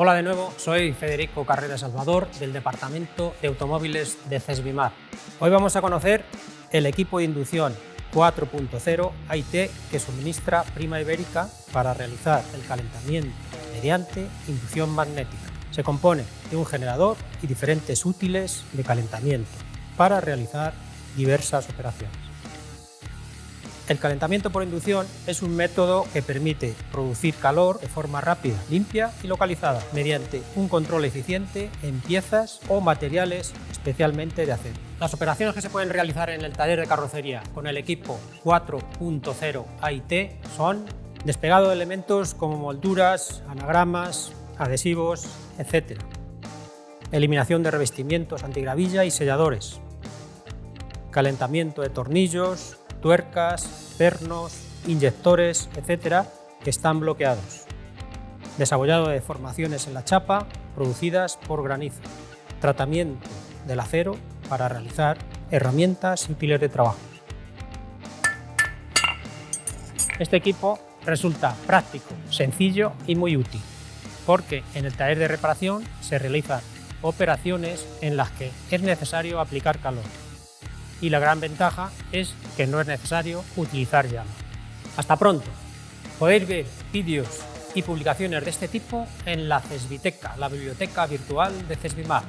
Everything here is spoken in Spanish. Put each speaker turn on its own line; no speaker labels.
Hola de nuevo, soy Federico Carrera Salvador del Departamento de Automóviles de CESBIMAR. Hoy vamos a conocer el equipo de inducción 4.0 AIT que suministra Prima Ibérica para realizar el calentamiento mediante inducción magnética. Se compone de un generador y diferentes útiles de calentamiento para realizar diversas operaciones. El calentamiento por inducción es un método que permite producir calor de forma rápida, limpia y localizada mediante un control eficiente en piezas o materiales especialmente de acero. Las operaciones que se pueden realizar en el taller de carrocería con el equipo 4.0 AIT son despegado de elementos como molduras, anagramas, adhesivos, etc. Eliminación de revestimientos antigravilla y selladores. Calentamiento de tornillos, tuercas, pernos, inyectores, etcétera, que están bloqueados. Desabollado de formaciones en la chapa producidas por granizo. Tratamiento del acero para realizar herramientas y piles de trabajo. Este equipo resulta práctico, sencillo y muy útil, porque en el taller de reparación se realizan operaciones en las que es necesario aplicar calor, y la gran ventaja es que no es necesario utilizar llama. Hasta pronto. Podéis ver vídeos y publicaciones de este tipo en la CESBITECA, la biblioteca virtual de CESBIMAR.